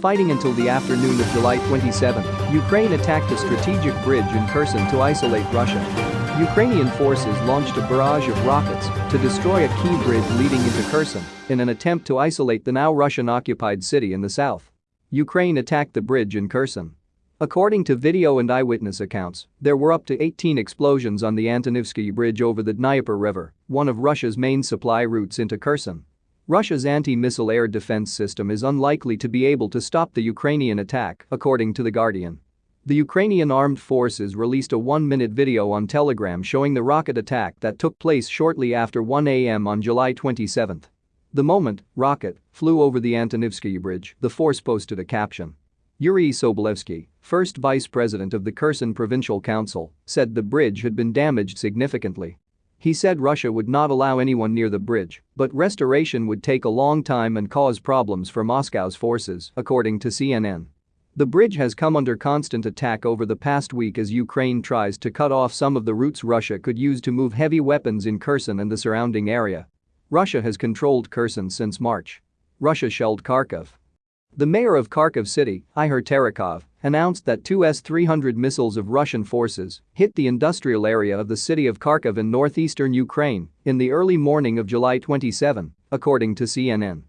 Fighting until the afternoon of July 27, Ukraine attacked a strategic bridge in Kherson to isolate Russia. Ukrainian forces launched a barrage of rockets to destroy a key bridge leading into Kherson in an attempt to isolate the now Russian-occupied city in the south. Ukraine attacked the bridge in Kherson. According to video and eyewitness accounts, there were up to 18 explosions on the Antonivsky Bridge over the Dnieper River, one of Russia's main supply routes into Kherson. Russia's anti-missile air defense system is unlikely to be able to stop the Ukrainian attack, according to The Guardian. The Ukrainian armed forces released a one-minute video on Telegram showing the rocket attack that took place shortly after 1 a.m. on July 27. The moment rocket flew over the Antonivsky Bridge, the force posted a caption. Yuri Sobolevsky, first vice president of the Kherson Provincial Council, said the bridge had been damaged significantly. He said Russia would not allow anyone near the bridge, but restoration would take a long time and cause problems for Moscow's forces, according to CNN. The bridge has come under constant attack over the past week as Ukraine tries to cut off some of the routes Russia could use to move heavy weapons in Kherson and the surrounding area. Russia has controlled Kherson since March. Russia shelled Kharkov. The mayor of Kharkov city, Ihor Terekhov, announced that two S-300 missiles of Russian forces hit the industrial area of the city of Kharkov in northeastern Ukraine in the early morning of July 27, according to CNN.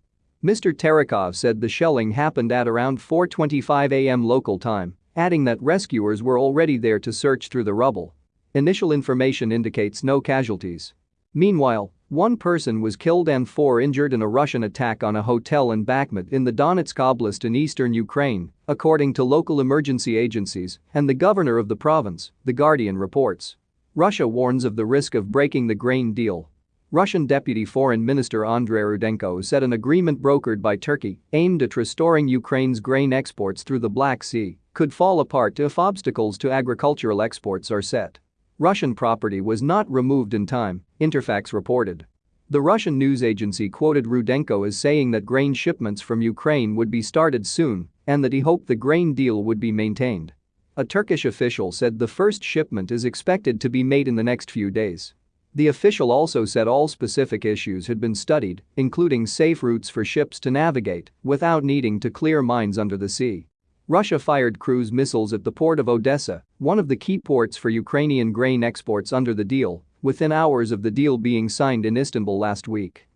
Mr. Terekhov said the shelling happened at around 4.25 am local time, adding that rescuers were already there to search through the rubble. Initial information indicates no casualties. Meanwhile, one person was killed and four injured in a Russian attack on a hotel in Bakhmut in the Donetsk Oblast in eastern Ukraine, according to local emergency agencies and the governor of the province, The Guardian reports. Russia warns of the risk of breaking the grain deal. Russian Deputy Foreign Minister Andrei Rudenko said an agreement brokered by Turkey, aimed at restoring Ukraine's grain exports through the Black Sea, could fall apart if obstacles to agricultural exports are set. Russian property was not removed in time, Interfax reported. The Russian news agency quoted Rudenko as saying that grain shipments from Ukraine would be started soon and that he hoped the grain deal would be maintained. A Turkish official said the first shipment is expected to be made in the next few days. The official also said all specific issues had been studied, including safe routes for ships to navigate without needing to clear mines under the sea. Russia fired cruise missiles at the port of Odessa, one of the key ports for Ukrainian grain exports under the deal, within hours of the deal being signed in Istanbul last week.